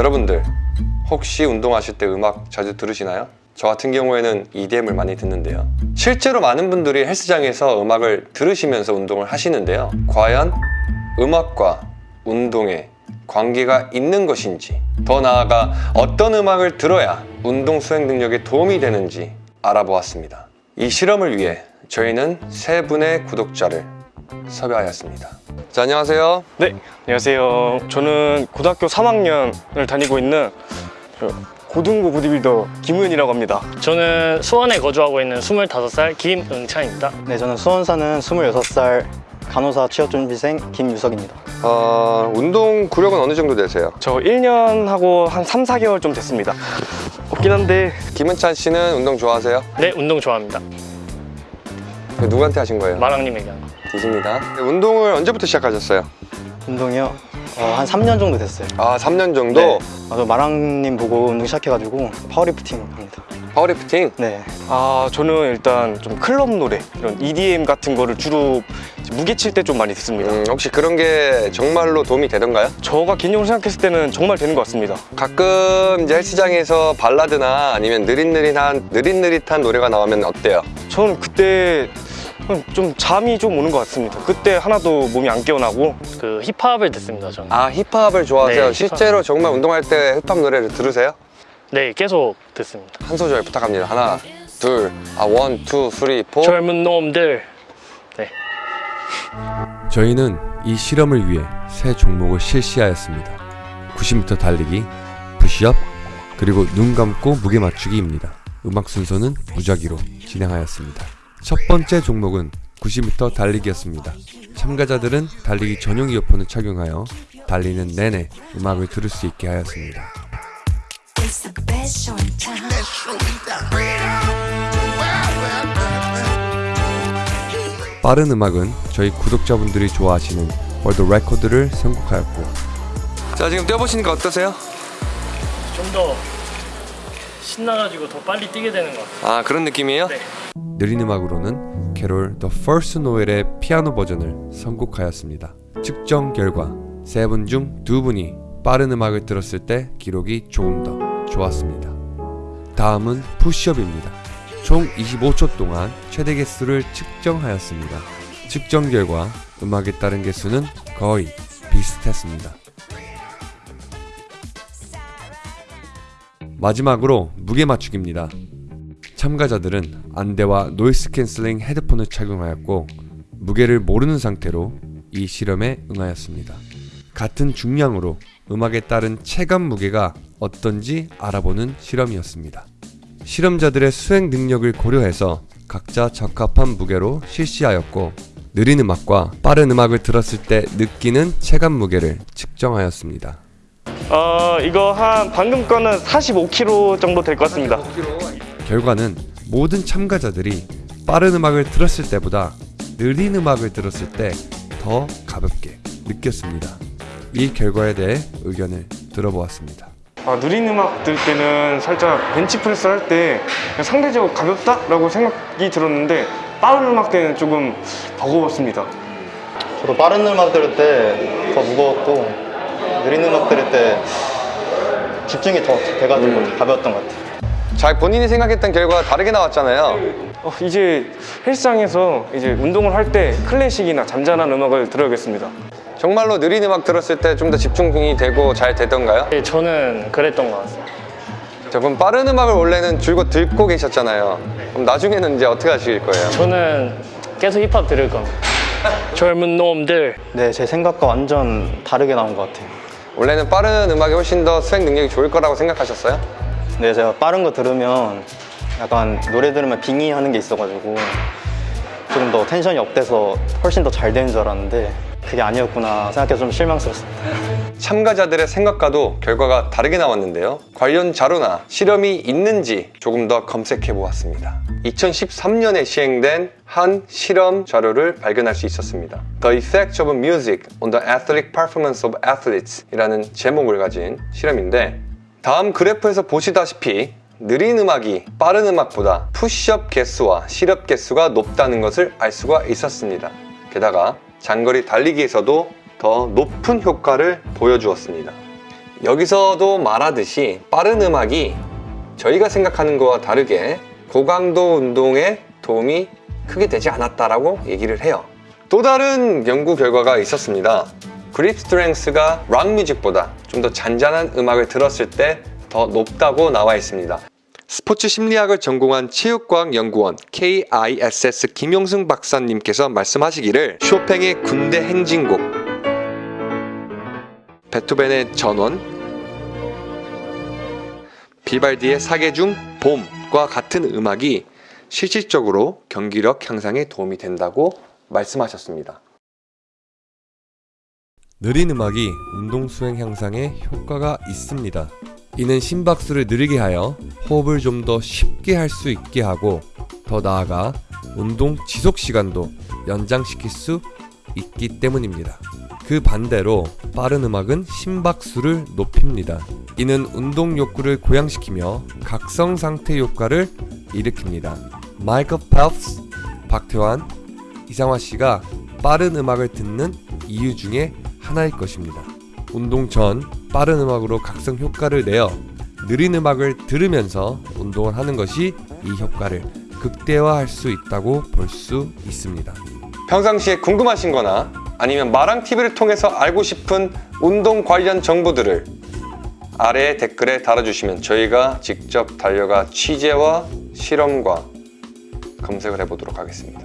여러분들 혹시 운동하실 때 음악 자주 들으시나요? 저 같은 경우에는 EDM을 많이 듣는데요. 실제로 많은 분들이 헬스장에서 음악을 들으시면서 운동을 하시는데요. 과연 음악과 운동에 관계가 있는 것인지 더 나아가 어떤 음악을 들어야 운동 수행 능력에 도움이 되는지 알아보았습니다. 이 실험을 위해 저희는 세 분의 구독자를 섭외하였습니다 자 안녕하세요 네, 안녕하세요. 저는 고등학교 3학년을 다니고 있는 저 고등부 보디빌더 김우현이라고 합니다. 저는 수원에 거주하고 있는 25살 김응찬입니다. 네, 저는 수원 사는 26살 간호사 취업준비생 김유석입니다. 어, 운동 구력은 어느 정도 되세요? 저 1년 하고 한 3, 4개월 좀 됐습니다. 없긴 한데 김은찬 씨는 운동 좋아하세요? 네, 운동 좋아합니다. 그 누구한테 하신 거예요? 마랑님에게 한 거. 디십니다 운동을 언제부터 시작하셨어요? 운동이요? 어, 한 3년 정도 됐어요. 아 3년 정도? 네. 아, 저 마랑님 보고 운동 시작해가지고 파워리프팅 합니다. 파워리프팅? 네. 아 저는 일단 좀 클럽 노래 이런 EDM 같은 거를 주로 무게 칠 때 좀 많이 듣습니다. 음, 혹시 그런 게 정말로 도움이 되던가요? 저가 개인적으로 생각했을 때는 정말 되는 것 같습니다. 가끔 이제 헬스장에서 발라드나 아니면 느릿느릿한 느릿느릿한 노래가 나오면 어때요? 저는 그때 좀 잠이 좀 오는 것 같습니다. 그때 하나도 몸이 안 깨어나고 그 힙합을 듣습니다, 저는. 아 힙합을 좋아하세요? 네, 힙합. 실제로 정말 운동할 때 힙합 노래를 들으세요? 네, 계속 듣습니다. 한 소절 부탁합니다 하나 둘아 one, two, three, four 젊은 놈들. 네. 저희는 이 실험을 위해 세 종목을 실시하였습니다. 90m 달리기, 푸시업, 그리고 눈 감고 무게 맞추기입니다. 음악 순서는 무작위로 진행하였습니다. 첫 번째 종목은 90m 달리기였습니다. 참가자들은 달리기 전용 이어폰을 착용하여 달리는 내내 음악을 들을 수 있게 하였습니다. 빠른 음악은 저희 구독자분들이 좋아하시는 world record를 선곡하였고 자 지금 뛰어보시니까 어떠세요? 좀 더 신나가지고 더 빨리 뛰게 되는 것 같아요. 아 그런 느낌이에요? 네. 느린 음악으로는 캐롤 The First Noel의 피아노 버전을 선곡하였습니다. 측정 결과 세 분 중 두 분이 빠른 음악을 들었을 때 기록이 조금 더 좋았습니다. 다음은 푸시업입니다. 총 25초 동안 최대 개수를 측정하였습니다. 측정 결과 음악에 따른 개수는 거의 비슷했습니다. 마지막으로 무게 맞추기입니다. 참가자들은 안대와 noise cancelling 헤드폰을 착용하였고 무게를 모르는 상태로 이 실험에 응하였습니다. 같은 중량으로 음악에 따른 체감 무게가 어떤지 알아보는 실험이었습니다. 실험자들의 수행 능력을 고려해서 각자 적합한 무게로 실시하였고 느린 음악과 빠른 음악을 들었을 때 느끼는 체감 무게를 측정하였습니다. 어 이거 한 방금 거는 45kg 정도 될 것 같습니다. 결과는 모든 참가자들이 빠른 음악을 들었을 때보다 느린 음악을 들었을 때 더 가볍게 느꼈습니다. 이 결과에 대해 의견을 들어보았습니다. 아, 느린 음악 들 때는 살짝 벤치프레스 할 때 상대적으로 가볍다라고 생각이 들었는데 빠른 음악 때는 조금 버거웠습니다. 저도 빠른 음악 들을 때 더 무거웠고 느린 음악 들을 때 집중이 더 돼가지고 가벼웠던 것 같아요. 자 본인이 생각했던 결과가 다르게 나왔잖아요 어, 이제 헬스장에서 이제 운동을 할 때 클래식이나 잔잔한 음악을 들어야겠습니다. 정말로 느린 음악 들었을 때 좀 더 집중이 되고 잘 되던가요? 네, 저는 그랬던 것 같아요. 자 그럼 빠른 음악을 원래는 줄곧 듣고 계셨잖아요 그럼 나중에는 이제 어떻게 하실 거예요? 저는 계속 힙합 들을 겁니다. 젊은 놈들. 네, 제 생각과 완전 다르게 나온 것 같아요. 원래는 빠른 음악이 훨씬 더 수행 능력이 좋을 거라고 생각하셨어요? 네, 제가 빠른 거 들으면 약간 노래 들으면 빙의하는 게 있어가지고 조금 더 tension이 up돼서 훨씬 더 잘 되는 줄 알았는데 그게 아니었구나 생각해서 좀 실망스럽습니다. 참가자들의 생각과도 결과가 다르게 나왔는데요. 관련 자료나 실험이 있는지 조금 더 검색해 보았습니다. 2013년에 시행된 한 실험 자료를 발견할 수 있었습니다. The Effect of Music on the Athletic Performance of Athletes 이라는 제목을 가진 실험인데 다음 그래프에서 보시다시피 느린 음악이 빠른 음악보다 푸시업 개수와 실업 개수가 높다는 것을 알 수가 있었습니다. 게다가 장거리 달리기에서도 더 높은 효과를 보여주었습니다. 여기서도 말하듯이 빠른 음악이 저희가 생각하는 것과 다르게 고강도 운동에 도움이 크게 되지 않았다라고 얘기를 해요. 또 다른 연구 결과가 있었습니다. grip strength가 rock music보다 좀 더 잔잔한 음악을 들었을 때 더 높다고 나와 있습니다. 스포츠 심리학을 전공한 체육과학 연구원 KISS 김용승 박사님께서 말씀하시기를 쇼팽의 군대 행진곡, 베토벤의 전원, 비발디의 사계중 봄과 같은 음악이 실질적으로 경기력 향상에 도움이 된다고 말씀하셨습니다. 느린 음악이 운동 수행 향상에 효과가 있습니다. 이는 심박수를 느리게 하여 호흡을 좀 더 쉽게 할 수 있게 하고 더 나아가 운동 지속 시간도 연장시킬 수 있기 때문입니다. 그 반대로 빠른 음악은 심박수를 높입니다. 이는 운동 욕구를 고양시키며 각성 상태 효과를 일으킵니다. 마이클 펠프스, 박태환, 이상화 씨가 빠른 음악을 듣는 이유 중에 하나일 것입니다. 운동 전 빠른 음악으로 각성 효과를 내어 느린 음악을 들으면서 운동을 하는 것이 이 효과를 극대화할 수 있다고 볼 수 있습니다. 평상시에 궁금하신 거나 아니면 마랑TV를 통해서 알고 싶은 운동 관련 정보들을 아래 댓글에 달아주시면 저희가 직접 달려가 취재와 실험과 검색을 해보도록 하겠습니다.